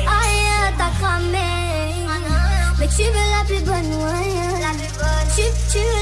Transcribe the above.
Aïe, t'as cramé. Mais tu veux la plus bonne, ouais. Tu, tu veux